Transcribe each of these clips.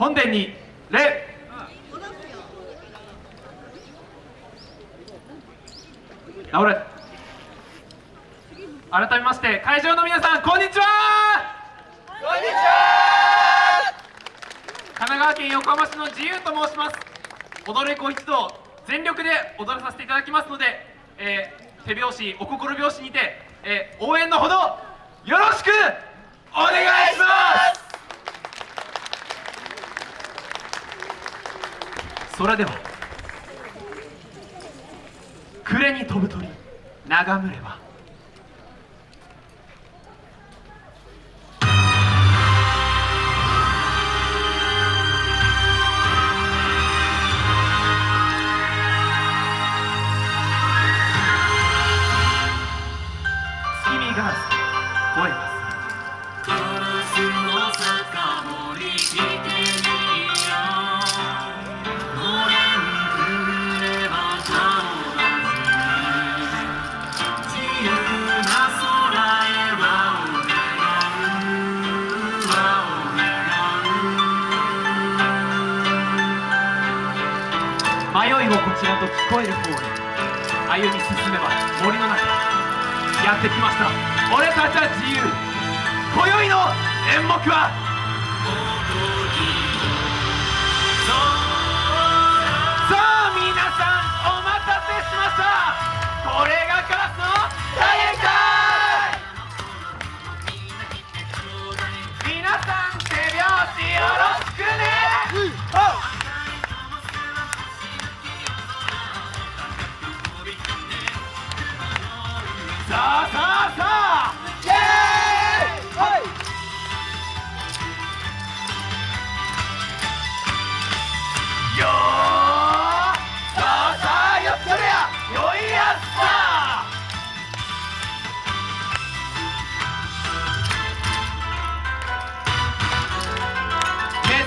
本殿に礼。直れ。改めまして会場の皆さんこんにちは。こんにちは。神奈川県横浜市の自由と申します。踊る子一同全力で踊らさせていただきますので、えー、手拍子お心拍子にて、えー、応援のほどよろしくれでは暮れに飛ぶ鳥眺むれば月見ガラス吠えちらと聞こえる方へ歩み進めば森の中やってきました。俺たちは自由。今宵の演目は？さあ皆さんお待たせしました。これが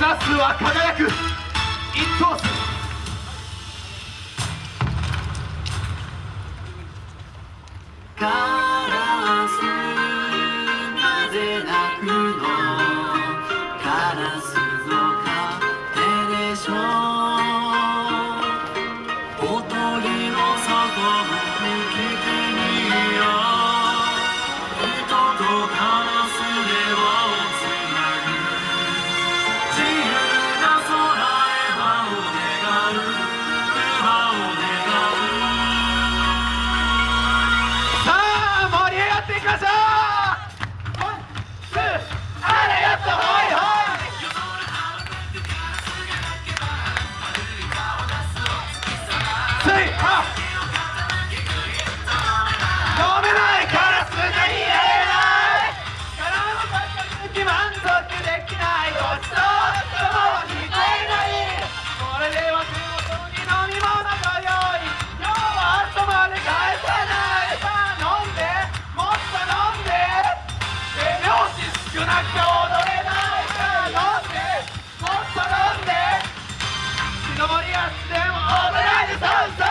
すは輝く。一等星。カラ踊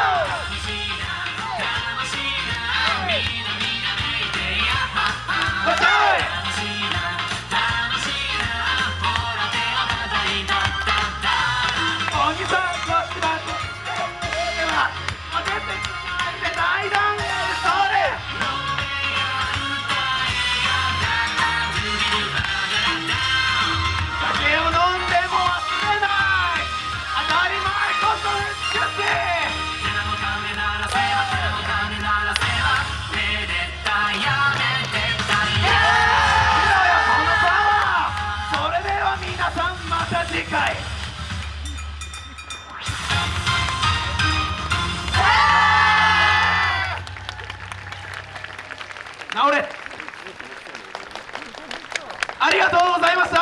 直れ。ありがとうございました。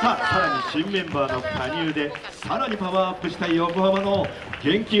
さあさらに新メンバーの加入でさらにパワーアップした横浜の元気よさ